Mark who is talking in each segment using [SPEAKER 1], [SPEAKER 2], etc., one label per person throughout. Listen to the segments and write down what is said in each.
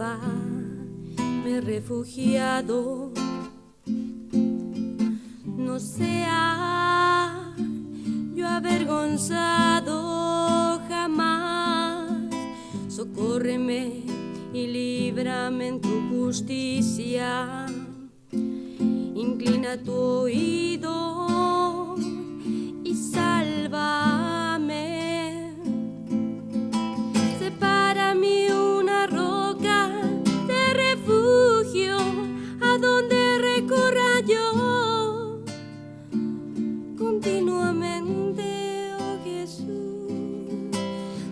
[SPEAKER 1] Me he refugiado. No sea yo avergonzado jamás. Socórreme y líbrame en tu justicia. Inclina tu oído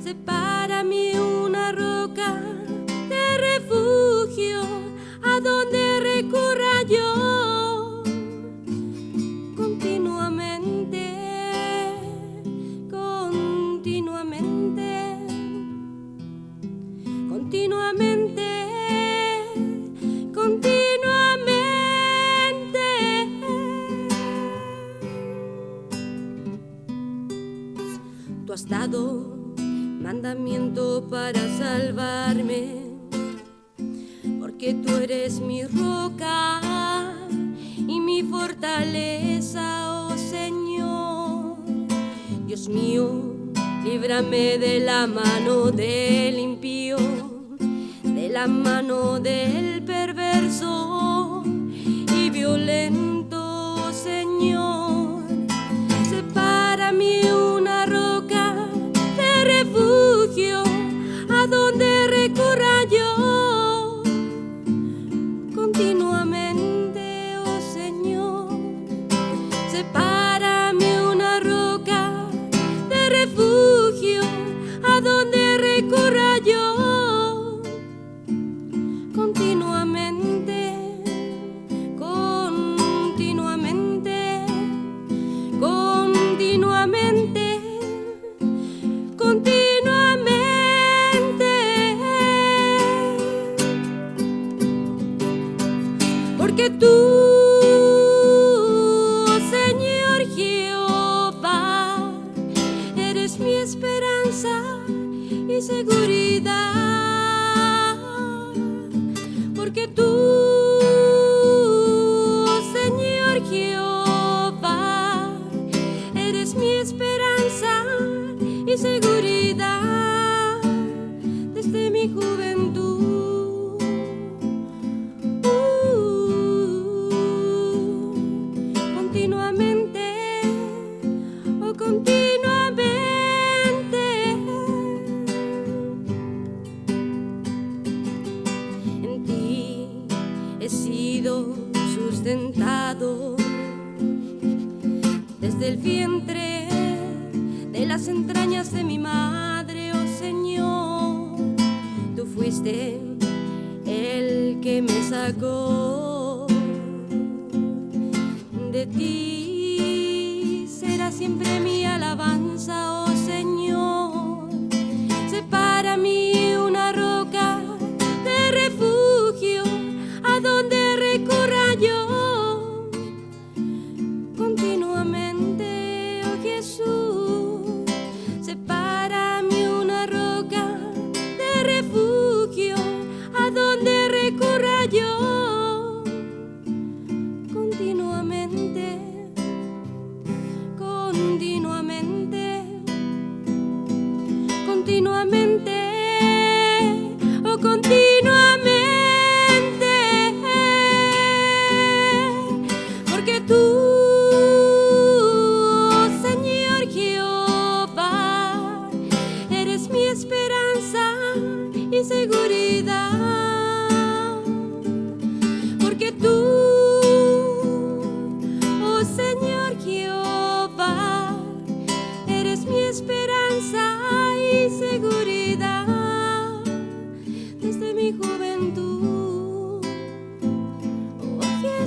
[SPEAKER 1] Separa mí una roca de refugio a donde recurra yo continuamente, continuamente, continuamente, continuamente. Tú has dado mandamiento para salvarme, porque tú eres mi roca y mi fortaleza, oh Señor. Dios mío, líbrame de la mano del impío, de la mano del Porque tú, Señor Jehová, eres mi esperanza y seguridad. Porque tú, desde el vientre de las entrañas de mi madre, oh Señor. Tú fuiste el que me sacó de ti. Será siempre mi alabanza, continuamente.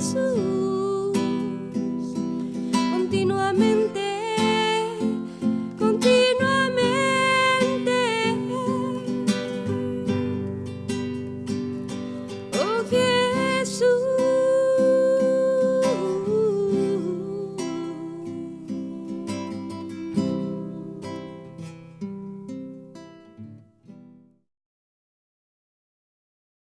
[SPEAKER 1] Jesus.